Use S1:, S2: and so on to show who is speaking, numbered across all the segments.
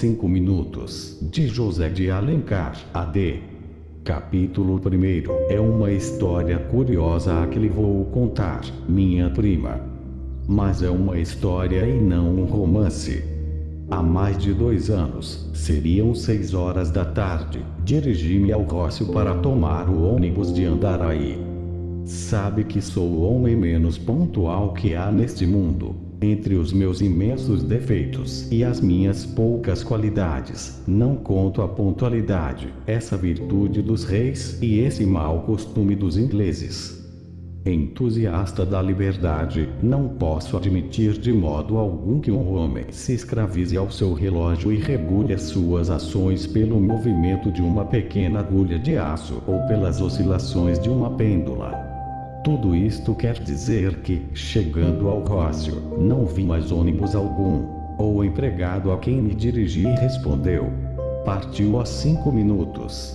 S1: Cinco minutos, de José de Alencar, AD. Capítulo 1 É uma história curiosa a que lhe vou contar, minha prima. Mas é uma história e não um romance. Há mais de dois anos, seriam seis horas da tarde, dirigi-me ao Rócio para tomar o ônibus de Andaraí. Sabe que sou o homem menos pontual que há neste mundo. Entre os meus imensos defeitos e as minhas poucas qualidades, não conto a pontualidade, essa virtude dos reis e esse mau costume dos ingleses. Entusiasta da liberdade, não posso admitir de modo algum que um homem se escravize ao seu relógio e regule as suas ações pelo movimento de uma pequena agulha de aço ou pelas oscilações de uma pêndula. Tudo isto quer dizer que, chegando ao Rócio, não vi mais ônibus algum. O empregado a quem me dirigi respondeu. Partiu há cinco minutos.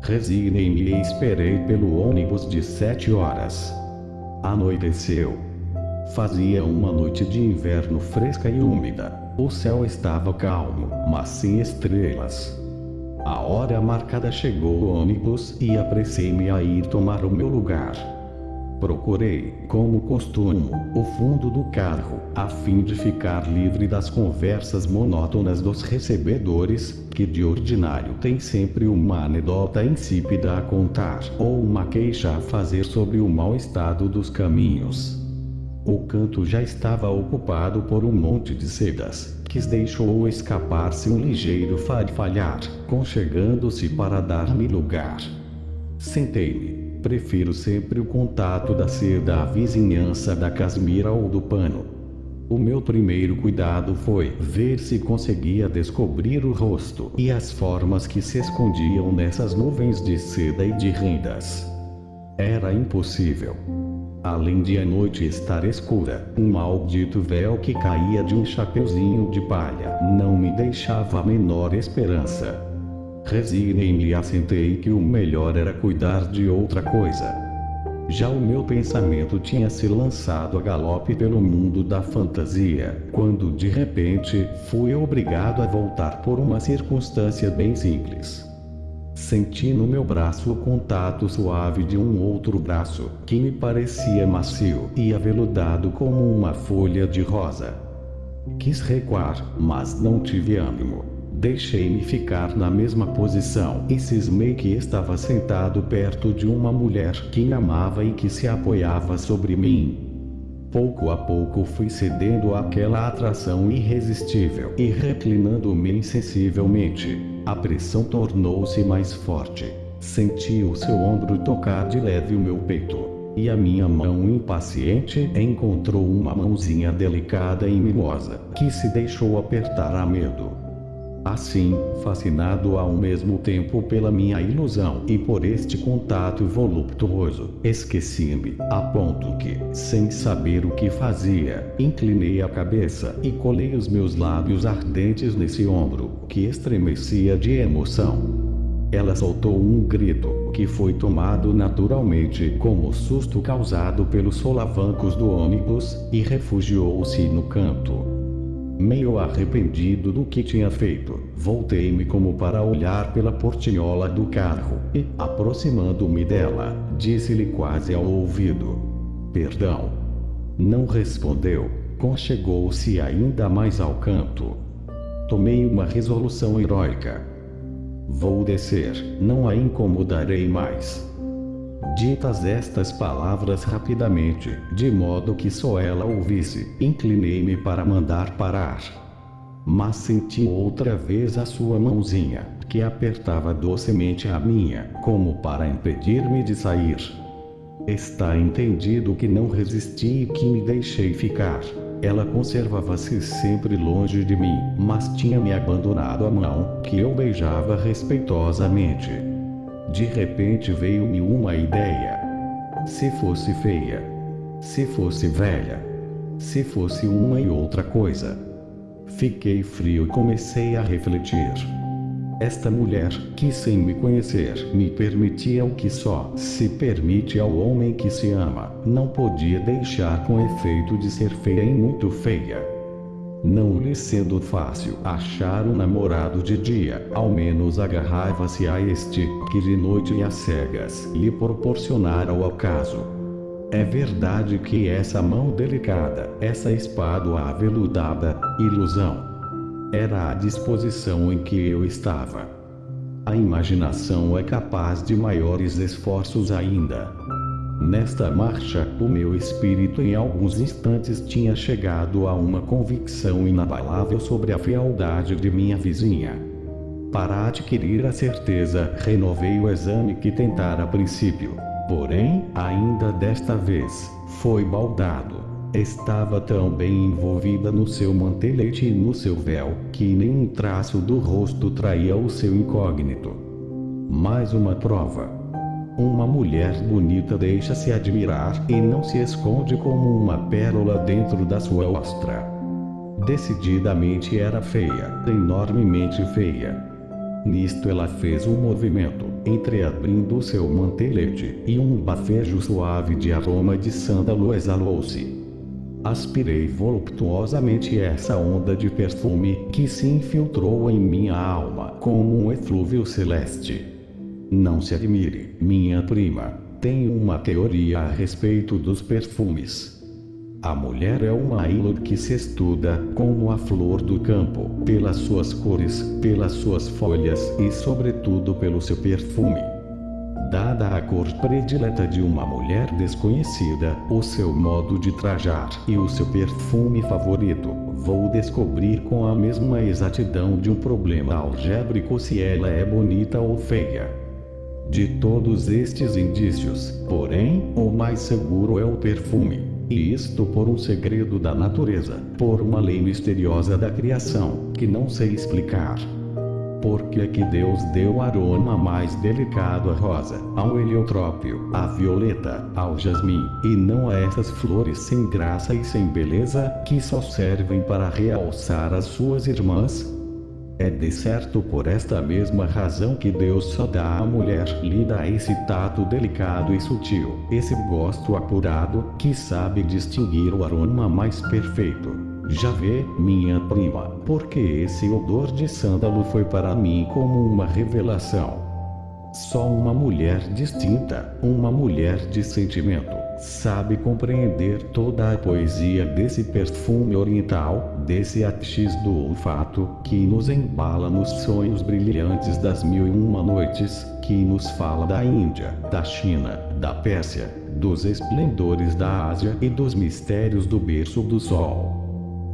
S1: Resignei-me e esperei pelo ônibus de sete horas. Anoiteceu. Fazia uma noite de inverno fresca e úmida. O céu estava calmo, mas sem estrelas. A hora marcada chegou o ônibus e apressei-me a ir tomar o meu lugar. Procurei, como costumo, o fundo do carro, a fim de ficar livre das conversas monótonas dos recebedores, que de ordinário têm sempre uma anedota insípida a contar ou uma queixa a fazer sobre o mau estado dos caminhos. O canto já estava ocupado por um monte de sedas, que deixou escapar-se um ligeiro farfalhar, conchegando-se para dar-me lugar. Sentei-me Prefiro sempre o contato da seda à vizinhança da casmira ou do pano. O meu primeiro cuidado foi ver se conseguia descobrir o rosto e as formas que se escondiam nessas nuvens de seda e de rendas. Era impossível. Além de a noite estar escura, um maldito véu que caía de um chapeuzinho de palha não me deixava a menor esperança. Resignei-me e assentei que o melhor era cuidar de outra coisa. Já o meu pensamento tinha se lançado a galope pelo mundo da fantasia, quando de repente fui obrigado a voltar por uma circunstância bem simples. Senti no meu braço o contato suave de um outro braço, que me parecia macio e aveludado como uma folha de rosa. Quis recuar, mas não tive ânimo. Deixei-me ficar na mesma posição e cismei que estava sentado perto de uma mulher que amava e que se apoiava sobre mim. Pouco a pouco fui cedendo àquela atração irresistível e reclinando-me insensivelmente. A pressão tornou-se mais forte. Senti o seu ombro tocar de leve o meu peito. E a minha mão impaciente encontrou uma mãozinha delicada e mimosa, que se deixou apertar a medo. Assim, fascinado ao mesmo tempo pela minha ilusão e por este contato voluptuoso, esqueci-me, a ponto que, sem saber o que fazia, inclinei a cabeça e colei os meus lábios ardentes nesse ombro, que estremecia de emoção. Ela soltou um grito, que foi tomado naturalmente como susto causado pelos solavancos do ônibus, e refugiou-se no canto. Meio arrependido do que tinha feito, voltei-me como para olhar pela portinhola do carro e, aproximando-me dela, disse-lhe quase ao ouvido: Perdão. Não respondeu, conchegou-se ainda mais ao canto. Tomei uma resolução heróica. Vou descer, não a incomodarei mais. Ditas estas palavras rapidamente, de modo que só ela ouvisse, inclinei-me para mandar parar. Mas senti outra vez a sua mãozinha, que apertava docemente a minha, como para impedir-me de sair. Está entendido que não resisti e que me deixei ficar. Ela conservava-se sempre longe de mim, mas tinha me abandonado a mão, que eu beijava respeitosamente. De repente veio-me uma ideia. Se fosse feia, se fosse velha, se fosse uma e outra coisa. Fiquei frio e comecei a refletir. Esta mulher, que sem me conhecer, me permitia o que só se permite ao homem que se ama, não podia deixar com efeito de ser feia e muito feia. Não lhe sendo fácil achar um namorado de dia, ao menos agarrava-se a este, que de noite e às cegas lhe proporcionara o acaso. É verdade que essa mão delicada, essa espada aveludada, ilusão, era a disposição em que eu estava. A imaginação é capaz de maiores esforços ainda. Nesta marcha, o meu espírito em alguns instantes tinha chegado a uma convicção inabalável sobre a fealdade de minha vizinha. Para adquirir a certeza, renovei o exame que tentara a princípio. Porém, ainda desta vez, foi baldado. Estava tão bem envolvida no seu mantelete e no seu véu, que nem um traço do rosto traía o seu incógnito. Mais uma prova. Uma mulher bonita deixa-se admirar e não se esconde como uma pérola dentro da sua ostra. Decididamente era feia, enormemente feia. Nisto ela fez um movimento, entreabrindo seu mantelete, e um bafejo suave de aroma de sândalo exalou-se. Aspirei voluptuosamente essa onda de perfume que se infiltrou em minha alma como um eflúvio celeste. Não se admire, minha prima, tenho uma teoria a respeito dos perfumes. A mulher é uma ilha que se estuda, como a flor do campo, pelas suas cores, pelas suas folhas e sobretudo pelo seu perfume. Dada a cor predileta de uma mulher desconhecida, o seu modo de trajar e o seu perfume favorito, vou descobrir com a mesma exatidão de um problema algébrico se ela é bonita ou feia. De todos estes indícios, porém, o mais seguro é o perfume. E isto por um segredo da natureza, por uma lei misteriosa da criação, que não sei explicar porque é que Deus deu aroma mais delicado à rosa, ao heliotrópio, à violeta, ao jasmim, e não a essas flores sem graça e sem beleza, que só servem para realçar as suas irmãs? É de certo por esta mesma razão que Deus só dá à mulher lida esse tato delicado e sutil, esse gosto apurado, que sabe distinguir o aroma mais perfeito. Já vê, minha prima, porque esse odor de sândalo foi para mim como uma revelação. Só uma mulher distinta, uma mulher de sentimento, sabe compreender toda a poesia desse perfume oriental, desse axis do olfato, que nos embala nos sonhos brilhantes das mil e uma noites, que nos fala da Índia, da China, da Pérsia, dos esplendores da Ásia e dos mistérios do berço do sol.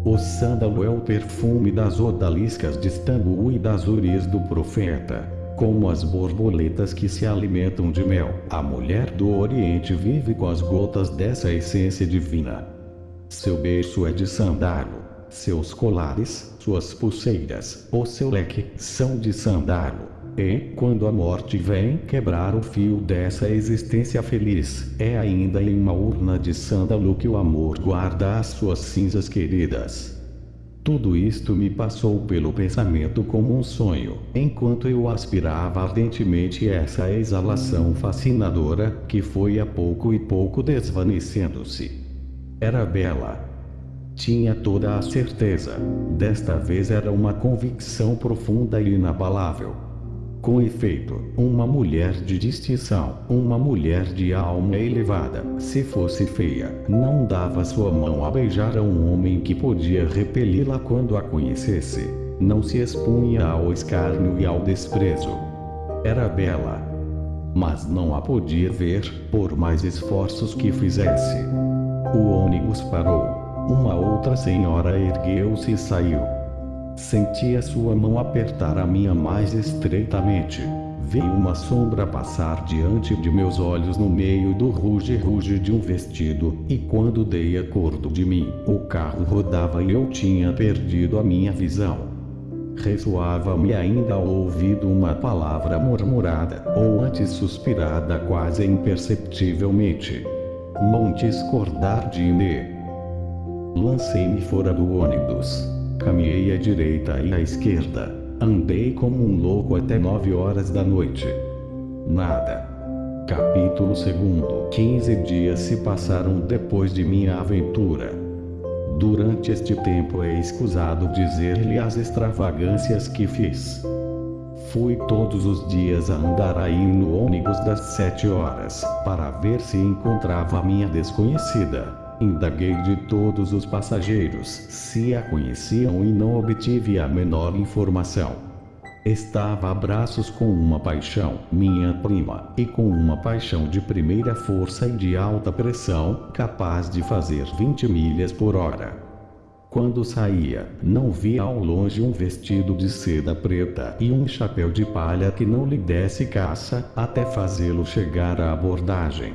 S1: O sândalo é o perfume das odaliscas de Istambul e das uris do profeta. Como as borboletas que se alimentam de mel, a mulher do Oriente vive com as gotas dessa essência divina. Seu berço é de sandalo. Seus colares, suas pulseiras, o seu leque, são de sandalo. E, quando a morte vem quebrar o fio dessa existência feliz, é ainda em uma urna de sândalo que o amor guarda as suas cinzas queridas. Tudo isto me passou pelo pensamento como um sonho, enquanto eu aspirava ardentemente essa exalação fascinadora, que foi a pouco e pouco desvanecendo-se. Era bela. Tinha toda a certeza. Desta vez era uma convicção profunda e inabalável. Com efeito, uma mulher de distinção, uma mulher de alma elevada, se fosse feia, não dava sua mão a beijar a um homem que podia repeli-la quando a conhecesse. Não se expunha ao escárnio e ao desprezo. Era bela. Mas não a podia ver, por mais esforços que fizesse. O ônibus parou. Uma outra senhora ergueu-se e saiu. Senti a sua mão apertar a minha mais estreitamente. Vi uma sombra passar diante de meus olhos no meio do ruge-ruge de um vestido, e quando dei acordo de mim, o carro rodava e eu tinha perdido a minha visão. Ressoava-me ainda ao ouvido uma palavra murmurada, ou antes suspirada quase imperceptivelmente. Montes Cordardine. Lancei-me fora do ônibus. Caminhei à direita e à esquerda. Andei como um louco até nove horas da noite. Nada. Capítulo 2 Quinze dias se passaram depois de minha aventura. Durante este tempo é escusado dizer-lhe as extravagâncias que fiz. Fui todos os dias a andar aí no ônibus das sete horas, para ver se encontrava minha desconhecida. Indaguei de todos os passageiros se a conheciam e não obtive a menor informação. Estava a braços com uma paixão, minha prima, e com uma paixão de primeira força e de alta pressão, capaz de fazer 20 milhas por hora. Quando saía, não via ao longe um vestido de seda preta e um chapéu de palha que não lhe desse caça, até fazê-lo chegar à abordagem.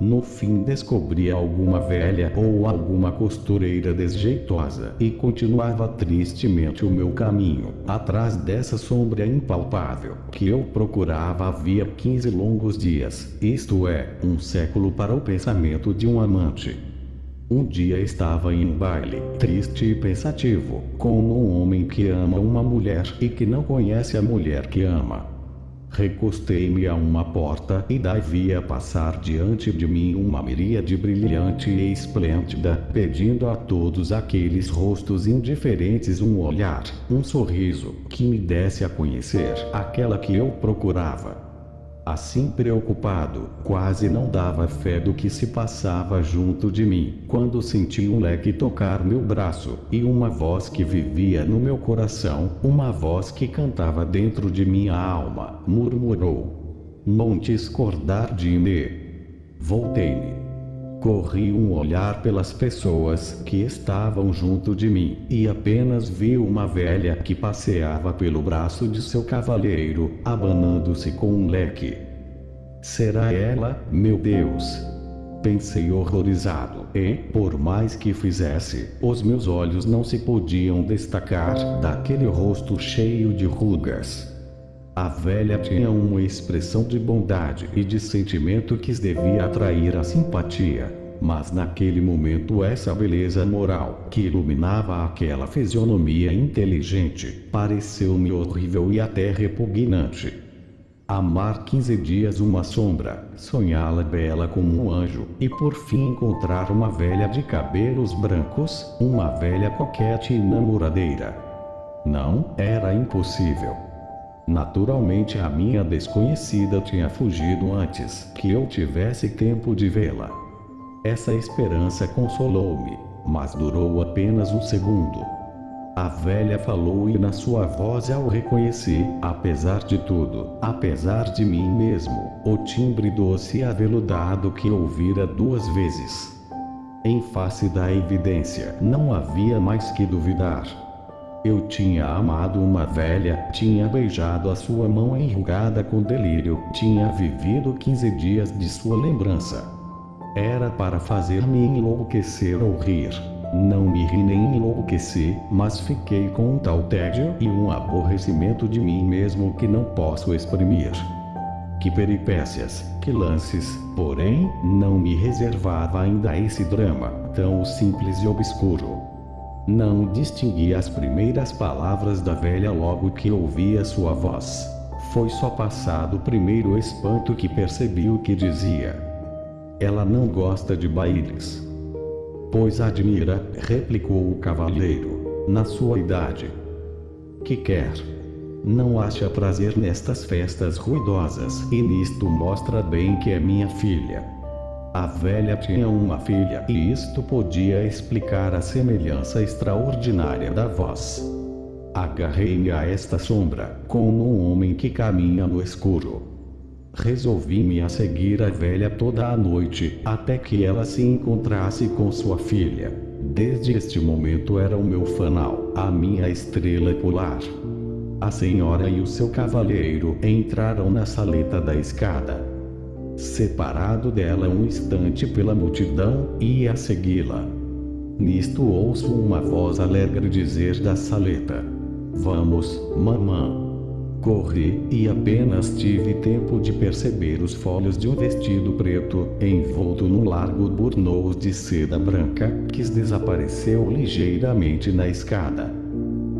S1: No fim descobria alguma velha ou alguma costureira desjeitosa e continuava tristemente o meu caminho, atrás dessa sombra impalpável, que eu procurava havia 15 longos dias, isto é, um século para o pensamento de um amante. Um dia estava em um baile, triste e pensativo, como um homem que ama uma mulher e que não conhece a mulher que ama. Recostei-me a uma porta e daí via passar diante de mim uma miríade brilhante e esplêndida, pedindo a todos aqueles rostos indiferentes um olhar, um sorriso, que me desse a conhecer aquela que eu procurava. Assim preocupado, quase não dava fé do que se passava junto de mim, quando senti um leque tocar meu braço, e uma voz que vivia no meu coração, uma voz que cantava dentro de minha alma, murmurou: Montes cordar de me. Voltei-me. Corri um olhar pelas pessoas que estavam junto de mim, e apenas vi uma velha que passeava pelo braço de seu cavalheiro, abanando-se com um leque. Será ela, meu Deus? Pensei horrorizado, e, por mais que fizesse, os meus olhos não se podiam destacar daquele rosto cheio de rugas. A velha tinha uma expressão de bondade e de sentimento que devia atrair a simpatia. Mas naquele momento essa beleza moral que iluminava aquela fisionomia inteligente, pareceu-me horrível e até repugnante. Amar quinze dias uma sombra, sonhá-la bela como um anjo, e por fim encontrar uma velha de cabelos brancos, uma velha coquete e namoradeira. Não, era impossível. Naturalmente a minha desconhecida tinha fugido antes que eu tivesse tempo de vê-la. Essa esperança consolou-me, mas durou apenas um segundo. A velha falou e na sua voz eu reconheci, apesar de tudo, apesar de mim mesmo, o timbre doce e aveludado que ouvira duas vezes. Em face da evidência, não havia mais que duvidar. Eu tinha amado uma velha, tinha beijado a sua mão enrugada com delírio, tinha vivido 15 dias de sua lembrança. Era para fazer-me enlouquecer ou rir. Não me ri nem enlouqueci, mas fiquei com um tal tédio e um aborrecimento de mim mesmo que não posso exprimir. Que peripécias, que lances, porém, não me reservava ainda esse drama, tão simples e obscuro. Não distingui as primeiras palavras da velha logo que ouvi a sua voz. Foi só passado o primeiro espanto que percebi o que dizia. Ela não gosta de bailes. Pois admira, replicou o cavalheiro, na sua idade. Que quer? Não acha prazer nestas festas ruidosas, e nisto mostra bem que é minha filha. A velha tinha uma filha e isto podia explicar a semelhança extraordinária da voz. Agarrei-me a esta sombra, como um homem que caminha no escuro. Resolvi-me a seguir a velha toda a noite, até que ela se encontrasse com sua filha. Desde este momento era o meu fanal, a minha estrela polar. A senhora e o seu cavalheiro entraram na saleta da escada separado dela um instante pela multidão, ia segui-la. Nisto ouço uma voz alegre dizer da saleta: Vamos, mamã. Corri, e apenas tive tempo de perceber os folhos de um vestido preto, envolto num largo burnous de seda branca, que desapareceu ligeiramente na escada.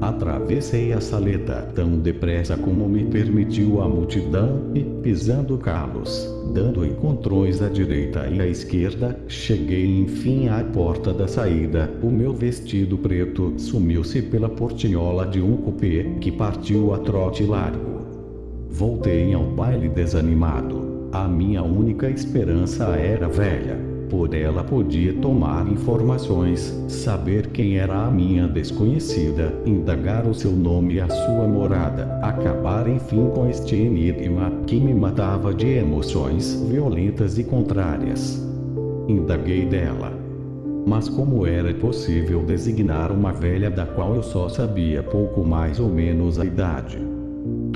S1: Atravessei a saleta tão depressa como me permitiu a multidão e, pisando calos, dando encontrões à direita e à esquerda, cheguei enfim à porta da saída. O meu vestido preto sumiu-se pela portinhola de um cupê que partiu a trote largo. Voltei ao baile desanimado. A minha única esperança era velha. Por ela podia tomar informações, saber quem era a minha desconhecida, indagar o seu nome e a sua morada, acabar enfim com este enigma que me matava de emoções violentas e contrárias. Indaguei dela. Mas como era possível designar uma velha da qual eu só sabia pouco mais ou menos a idade?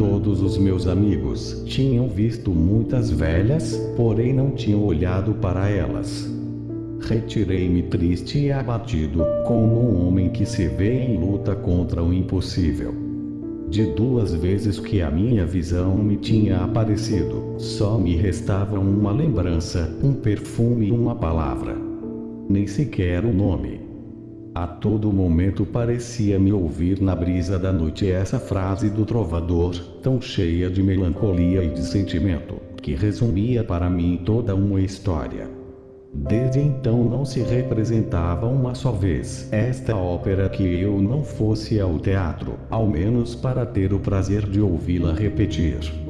S1: Todos os meus amigos tinham visto muitas velhas, porém não tinham olhado para elas. Retirei-me triste e abatido, como um homem que se vê em luta contra o impossível. De duas vezes que a minha visão me tinha aparecido, só me restava uma lembrança, um perfume e uma palavra. Nem sequer o nome. A todo momento parecia-me ouvir na brisa da noite essa frase do trovador, tão cheia de melancolia e de sentimento, que resumia para mim toda uma história. Desde então não se representava uma só vez esta ópera que eu não fosse ao teatro, ao menos para ter o prazer de ouvi-la repetir.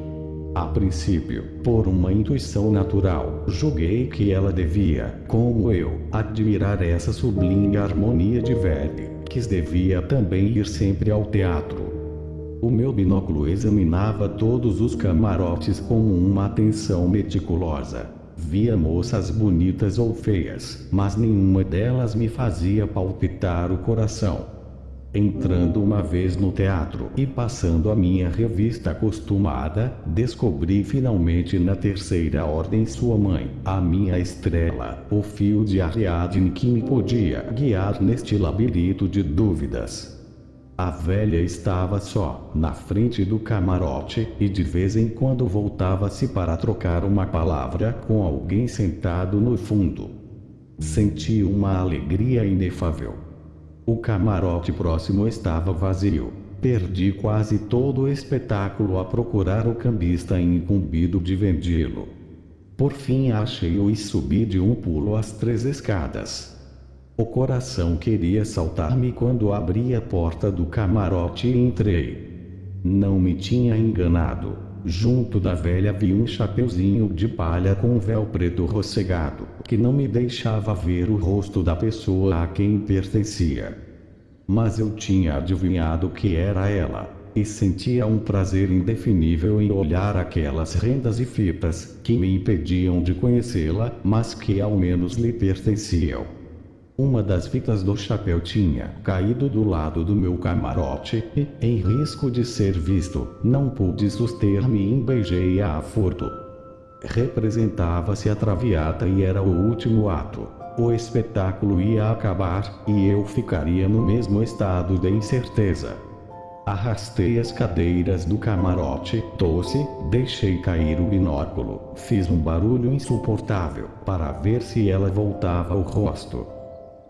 S1: A princípio, por uma intuição natural, julguei que ela devia, como eu, admirar essa sublime harmonia de Verdi, que devia também ir sempre ao teatro. O meu binóculo examinava todos os camarotes com uma atenção meticulosa. Via moças bonitas ou feias, mas nenhuma delas me fazia palpitar o coração. Entrando uma vez no teatro e passando a minha revista acostumada, descobri finalmente na terceira ordem sua mãe, a minha estrela, o fio de Ariadne que me podia guiar neste labirinto de dúvidas. A velha estava só, na frente do camarote, e de vez em quando voltava-se para trocar uma palavra com alguém sentado no fundo. Senti uma alegria inefável. O camarote próximo estava vazio. Perdi quase todo o espetáculo a procurar o cambista incumbido de vendê-lo. Por fim achei-o e subi de um pulo as três escadas. O coração queria saltar-me quando abri a porta do camarote e entrei. Não me tinha enganado. Junto da velha vi um chapeuzinho de palha com um véu preto rossegado que não me deixava ver o rosto da pessoa a quem pertencia. Mas eu tinha adivinhado que era ela, e sentia um prazer indefinível em olhar aquelas rendas e fitas que me impediam de conhecê-la, mas que ao menos lhe pertenciam. Uma das fitas do chapéu tinha caído do lado do meu camarote e, em risco de ser visto, não pude suster-me e beijei-a a furto. Representava-se a traviata e era o último ato. O espetáculo ia acabar, e eu ficaria no mesmo estado de incerteza. Arrastei as cadeiras do camarote, tosse, deixei cair o binóculo, fiz um barulho insuportável, para ver se ela voltava o rosto.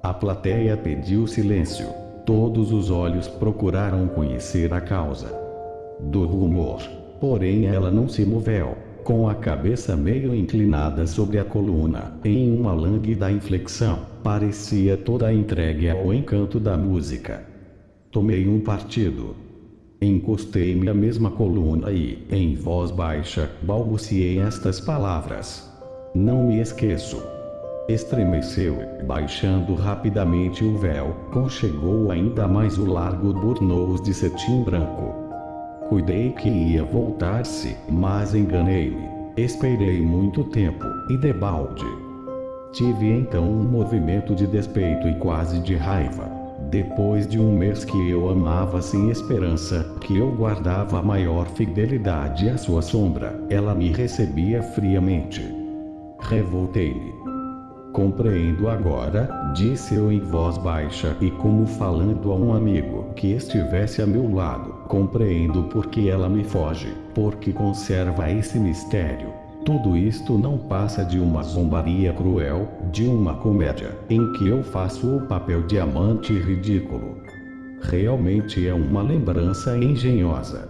S1: A plateia pediu silêncio. Todos os olhos procuraram conhecer a causa do rumor. Porém ela não se moveu com a cabeça meio inclinada sobre a coluna, em uma lânguida inflexão, parecia toda entregue ao encanto da música. Tomei um partido. Encostei-me à mesma coluna e, em voz baixa, balbuciei estas palavras. Não me esqueço. Estremeceu, baixando rapidamente o véu, conchegou ainda mais o largo burnous de cetim branco. Cuidei que ia voltar-se, mas enganei-me. Esperei muito tempo, e debalde. Tive então um movimento de despeito e quase de raiva. Depois de um mês que eu amava sem esperança, que eu guardava a maior fidelidade à sua sombra, ela me recebia friamente. Revoltei-me. Compreendo agora, disse eu em voz baixa e como falando a um amigo que estivesse a meu lado. Compreendo porque ela me foge, porque conserva esse mistério. Tudo isto não passa de uma zombaria cruel, de uma comédia, em que eu faço o papel de amante ridículo. Realmente é uma lembrança engenhosa.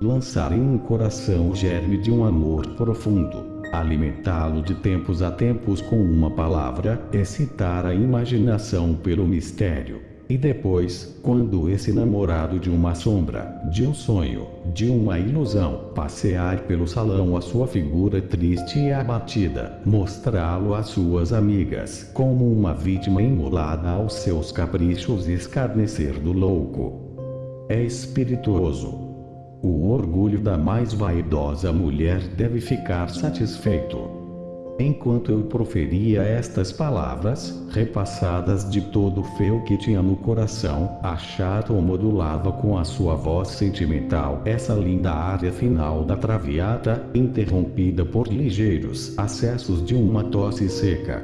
S1: Lançar em um coração o germe de um amor profundo alimentá-lo de tempos a tempos com uma palavra, excitar a imaginação pelo mistério. E depois, quando esse namorado de uma sombra, de um sonho, de uma ilusão, passear pelo salão a sua figura triste e abatida, mostrá-lo às suas amigas como uma vítima imolada aos seus caprichos e escarnecer do louco. É espirituoso, o orgulho da mais vaidosa mulher deve ficar satisfeito. Enquanto eu proferia estas palavras, repassadas de todo o feu que tinha no coração, a chata modulava com a sua voz sentimental essa linda área final da traviata, interrompida por ligeiros acessos de uma tosse seca.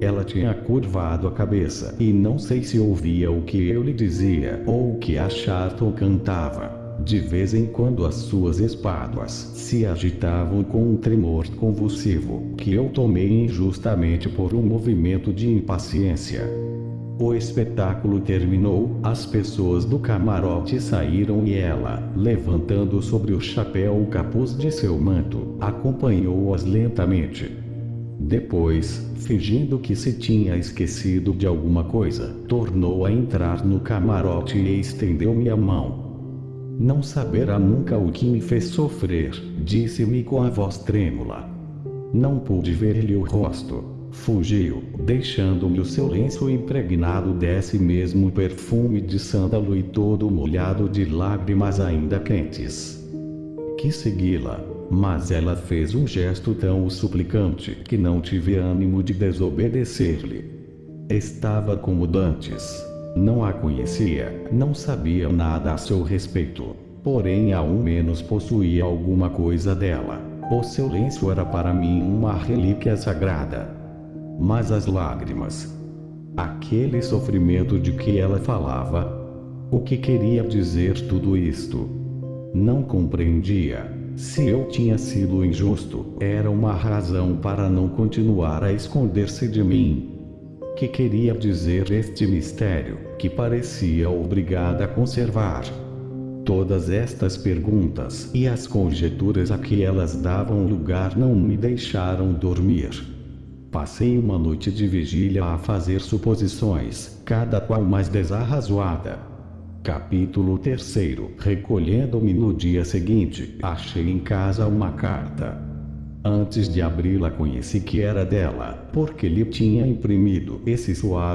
S1: Ela tinha curvado a cabeça e não sei se ouvia o que eu lhe dizia ou o que a chata cantava. De vez em quando as suas espáduas se agitavam com um tremor convulsivo, que eu tomei injustamente por um movimento de impaciência. O espetáculo terminou, as pessoas do camarote saíram e ela, levantando sobre o chapéu o capuz de seu manto, acompanhou-as lentamente. Depois, fingindo que se tinha esquecido de alguma coisa, tornou a entrar no camarote e estendeu-me a mão. Não saberá nunca o que me fez sofrer, disse-me com a voz trêmula. Não pude ver-lhe o rosto. Fugiu, deixando-me o seu lenço impregnado desse mesmo perfume de sândalo e todo molhado de lágrimas ainda quentes. Quis segui-la, mas ela fez um gesto tão suplicante que não tive ânimo de desobedecer-lhe. Estava como dantes não a conhecia, não sabia nada a seu respeito. Porém ao menos possuía alguma coisa dela. O seu lenço era para mim uma relíquia sagrada. Mas as lágrimas. Aquele sofrimento de que ela falava. O que queria dizer tudo isto? Não compreendia. Se eu tinha sido injusto, era uma razão para não continuar a esconder-se de mim que queria dizer este mistério, que parecia obrigada a conservar. Todas estas perguntas e as conjecturas a que elas davam lugar não me deixaram dormir. Passei uma noite de vigília a fazer suposições, cada qual mais desarrazoada. Capítulo 3 Recolhendo-me no dia seguinte, achei em casa uma carta. Antes de abri-la conheci que era dela, porque lhe tinha imprimido esse suave